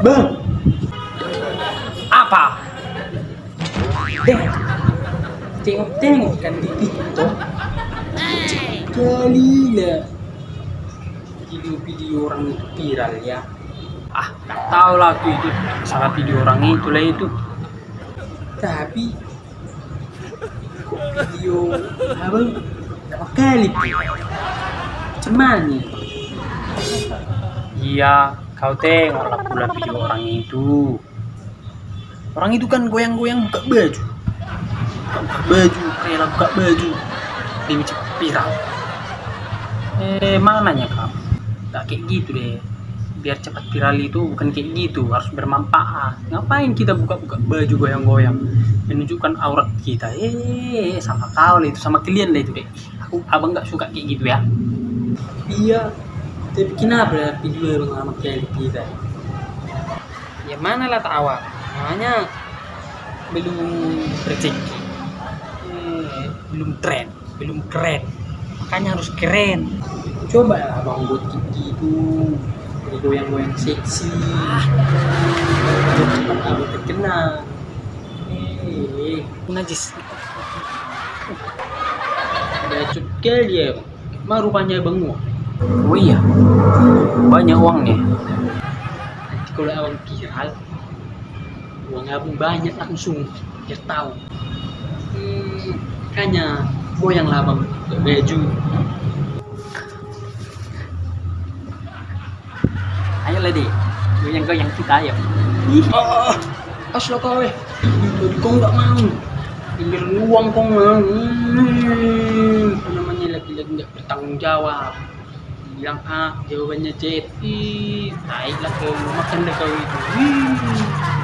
Bang, Apa? deh. Tengok-tengok kan di TikTok. Kalilah. Video-video orang itu viral ya. Ah, nggak tahu lah tuh itu salah video orang itu lah itu. Tapi video abang berapa kali mana? Iya, kau tengok pula video orang itu. Orang itu kan goyang-goyang buka baju. Buka, baju, rela buka baju. Dia macam viral. Eh, mananya kau? Gak kayak gitu deh. Biar cepat viral itu bukan kayak gitu, harus bermanfaat. Ngapain kita buka-buka baju goyang-goyang? Menunjukkan aurat kita. Eh, sama kau lah itu, sama kalian lah itu deh. Aku, abang gak suka kayak gitu ya. Iya. Tapi kenapa video abang lama kali kita? Ya mana lah tak awal. Namanya belum rezeki. Eh, belum tren, belum keren. Makanya harus keren. Coba lah abang buat kayak gitu. Jadi goyang-goyang seksi. Biar cepat abang terkenal. Eh, Najis. ada cukai dia. Mah rupanya mau. Oh iya. Banyak uangnya. Nanti kalau abang viral, uang abang banyak langsung. Biar tahu. Hmm, goyang lah abang buka baju. Ayo lah deh. Goyang-goyang kita ayo. Ah, asal kau eh. Jadi kau nggak mau. Pinggir uang kau mau. Hmm, apa namanya lagi-lagi nggak bertanggung jawab. bilang ah jawabannya CI naiklah ke makan dekat itu Wih.